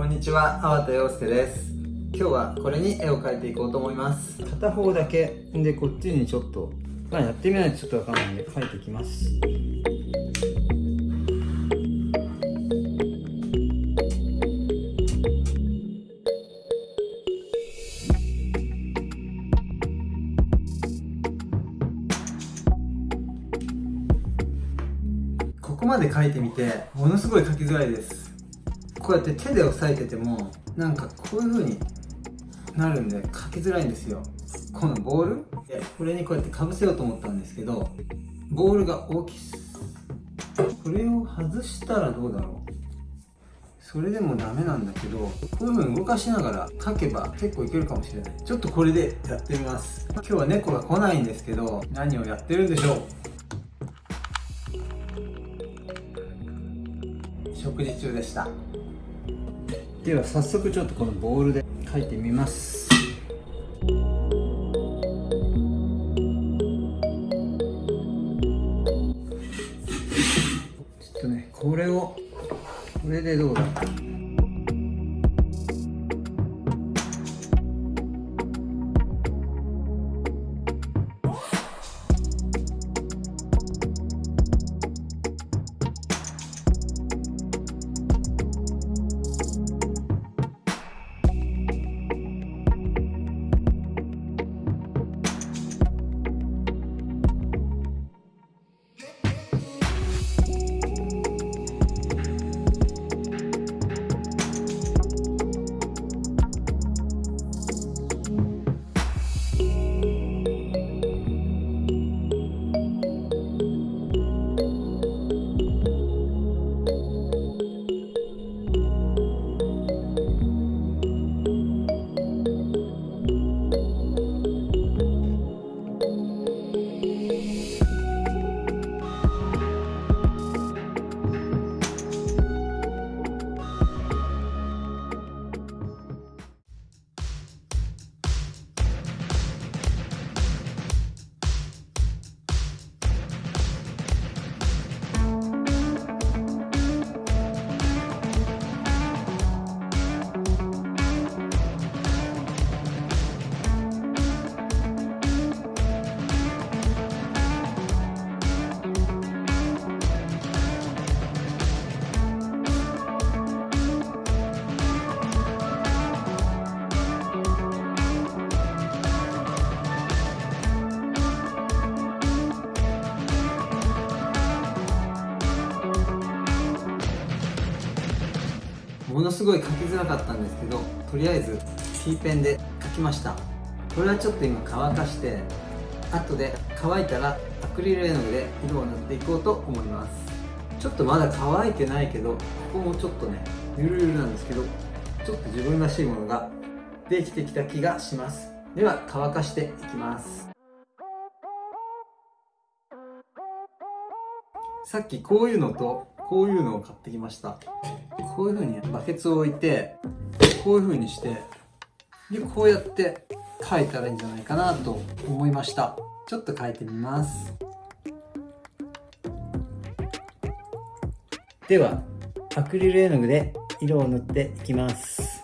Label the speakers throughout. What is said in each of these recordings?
Speaker 1: こんにちは、粟田洋介です。今日はこれに絵を描いていこうと思います。片方だけでこっちにちょっとまあやってみないとちょっとわかんないんで描いていきます。ここまで描いてみてものすごい描きづらいですこうやって手で押さえててもなんかこういう風になるんで書きづらいんですよ。このボール。これにこうやってかぶせようと思ったんですけどボールが大きいこれを外したらどうだろう。それでもダメなんだけどこういう風に動かしながら書けば結構いけるかもしれない。ちょっとこれでやってみます。今日は猫が来ないんですけど何をやってるんでしょう。食事中でした。では早速ちょっとこのボールで書いてみます。ちょっとねこれをこれでどうだものすごい書きづらかったんですけどとりあえず T ペンで書きました。これはちょっと今乾かして後で乾いたらアクリル絵の具で色を塗っていこうと思います。ちょっとまだ乾いてないけどここもちょっとねゆるゆるなんですけどちょっと自分らしいものができてきた気がします。では乾かしていきます。さっきこういうのとこういうのを買ってきました。こういう風にバケツを置いてこういうふうにしてでこうやって描いたらいいんじゃないかなと思いました。ちょっと描いてみます。ではアクリル絵の具で色を塗っていきます。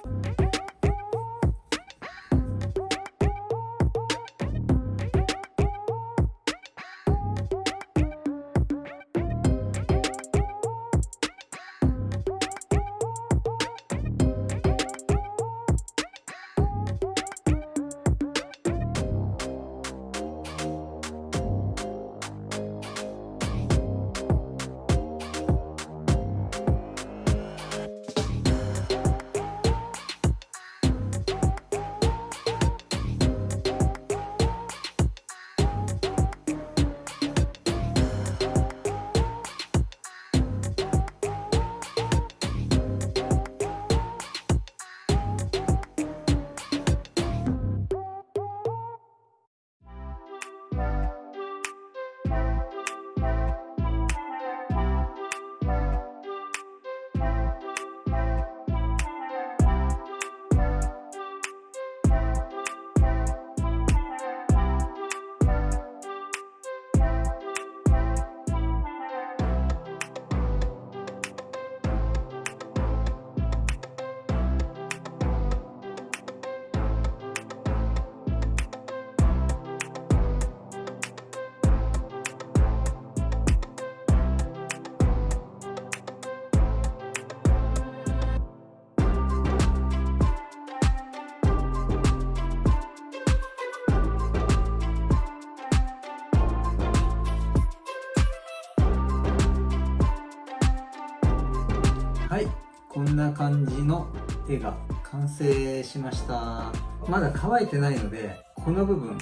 Speaker 1: んな感じの絵が完成しました。まだ乾いてないのでこの部分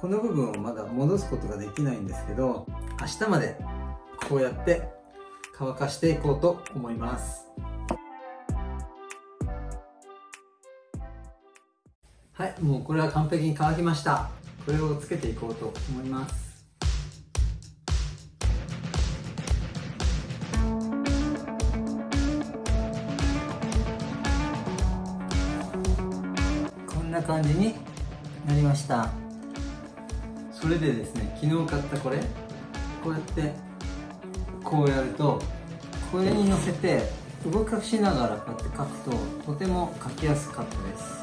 Speaker 1: この部分をまだ戻すことができないんですけど明日までこうやって乾かしていこうと思います。はいもうこれは完璧に乾きました。これをつけていこうと思います。な感じになりました。それでですね昨日買ったこれ。こうやってこうやるとこれに乗せて動かしながらこうやって書くととても書きやすかったです。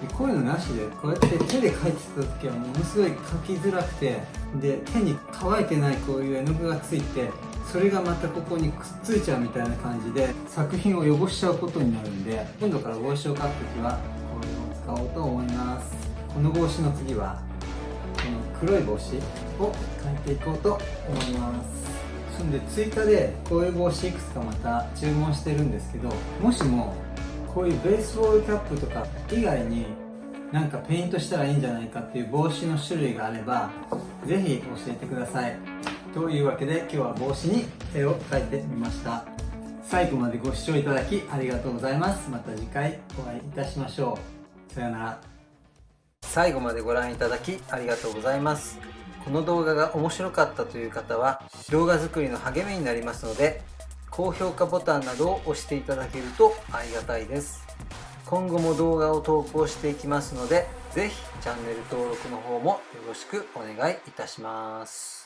Speaker 1: でこういうのなしでこうやって手で書いてた時はものすごい書きづらくてで手に乾いてないこういう絵の具がついてそれがまたここにくっついちゃうみたいな感じで作品を汚しちゃうことになるんで今度から帽子を描く時はこういうのを使おうと思います。この帽子の次はこの黒い帽子を描いていこうと思います。そんで追加でこういう帽子いくつかまた注文してるんですけどもしもこういうベースボールキャップとか以外になんかペイントしたらいいんじゃないかっていう帽子の種類があればぜひ教えてください。というわけで今日は帽子に絵を描いてみました。最後までご視聴いただきありがとうございます。また次回お会いいたしましょう。さよなら。最後までご覧いただきありがとうございます。この動画が面白かったという方は動画作りの励みになりますので高評価ボタンなどを押していただけるとありがたいです。今後も動画を投稿していきますので是非チャンネル登録の方もよろしくお願いいたします。